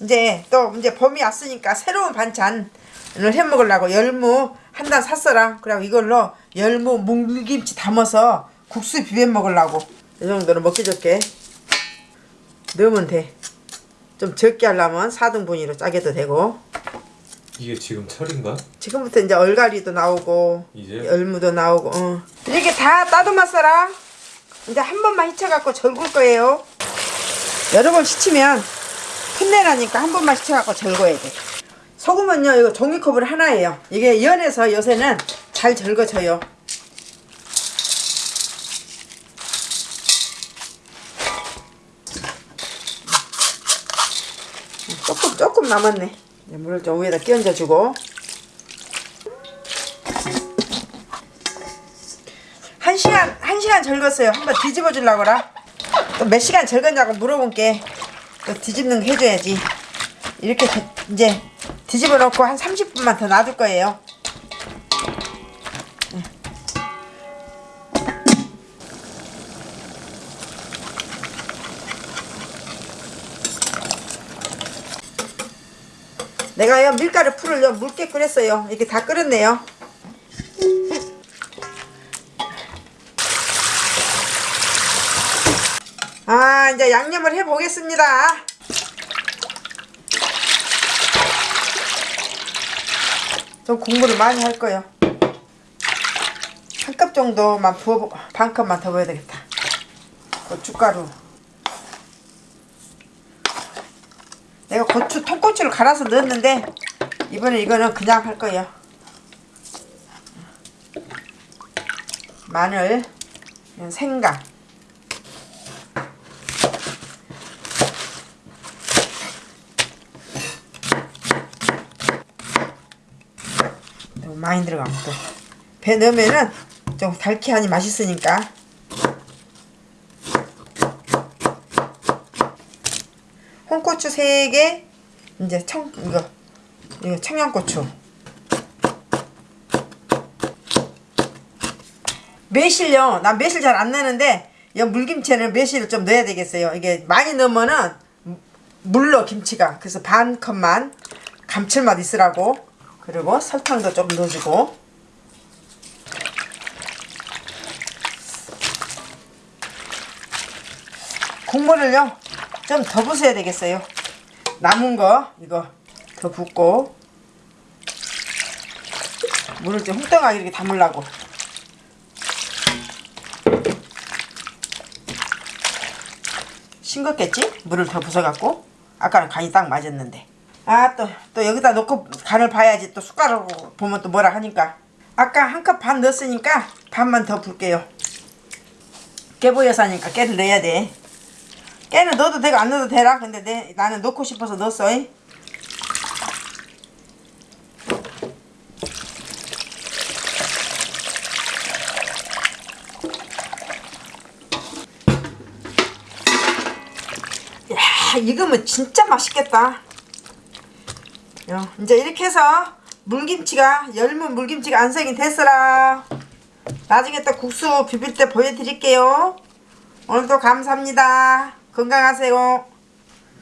이제 또 이제 봄이 왔으니까 새로운 반찬을 해 먹으려고 열무 한 단 샀어라. 그리고 이걸로 열무 물김치 담아서 국수 비벼 먹으려고. 이 정도로 먹기 좋게 넣으면 돼. 좀 적게 하려면 4등분위로 짜게도 되고. 이게 지금 철인가? 지금부터 이제 얼갈이도 나오고 이제? 열무도 나오고 어. 이렇게 다 따듬었어라 이제 한 번만 휘쳐갖고 절굴 거예요 여러 번 씻으면 풋내나니까 한 번만 씻어갖고 절거야 돼. 소금은요 이거 종이컵을 하나예요. 이게 연해서 요새는 잘 절거져요. 조금 조금 남았네. 이제 물을 좀 위에다 끼얹어 주고. 한 시간 한 시간 절궜어요. 한번 뒤집어 주려고라. 또 몇 시간 절궜냐고 물어본 게 또 뒤집는 거 해줘야지. 이렇게 되- 이제 뒤집어 놓고 한 30분만 더 놔둘 거예요. 네. 내가요 밀가루 풀을요 묽게 끓였어요. 이렇게 다 끓였네요. 아 이제 양념을 해 보겠습니다. 좀 국물을 많이 할 거예요. 한 컵 정도만 부어 반 컵만 더 부어야 되겠다. 고춧가루. 내가 고추 통고추를 갈아서 넣었는데 이번에 이거는 그냥 할 거예요. 마늘, 생강. 많이 또배 넣으면은 좀 달키하니 맛있으니까. 홍고추 3개 이제 청 이거 이거 청양고추. 매실요 난 매실 잘 안 넣는데 이 물김치에는 매실을 좀 넣어야 되겠어요. 이게 많이 넣으면은 물러 김치가 그래서 반 컵만 감칠맛 있으라고 그리고 설탕도 좀 넣어주고. 국물을요 좀 더 부숴야 되겠어요. 남은 거 이거 더 붓고. 물을 좀 웅덩하게 이렇게 담으려고. 싱겁겠지? 물을 더 부숴갖고. 아까는 간이 딱 맞았는데 아또또 여기다 놓고 간을 봐야지. 또 숟가락으로 보면 또 뭐라 하니까. 아까 한 컵 반 넣었으니까 반만 더 붓게요. 깨 보여서 하니까 깨를 넣어야 돼. 깨는 넣어도 되고 안 넣어도 되라. 근데 내, 나는 넣고 싶어서 넣었어 이. 야 익으면 진짜 맛있겠다. 야, 이제 이렇게 해서 물김치가 열무 물김치가 완성이 됐어라. 나중에 또 국수 비빌 때 보여드릴게요. 오늘도 감사합니다. 건강하세요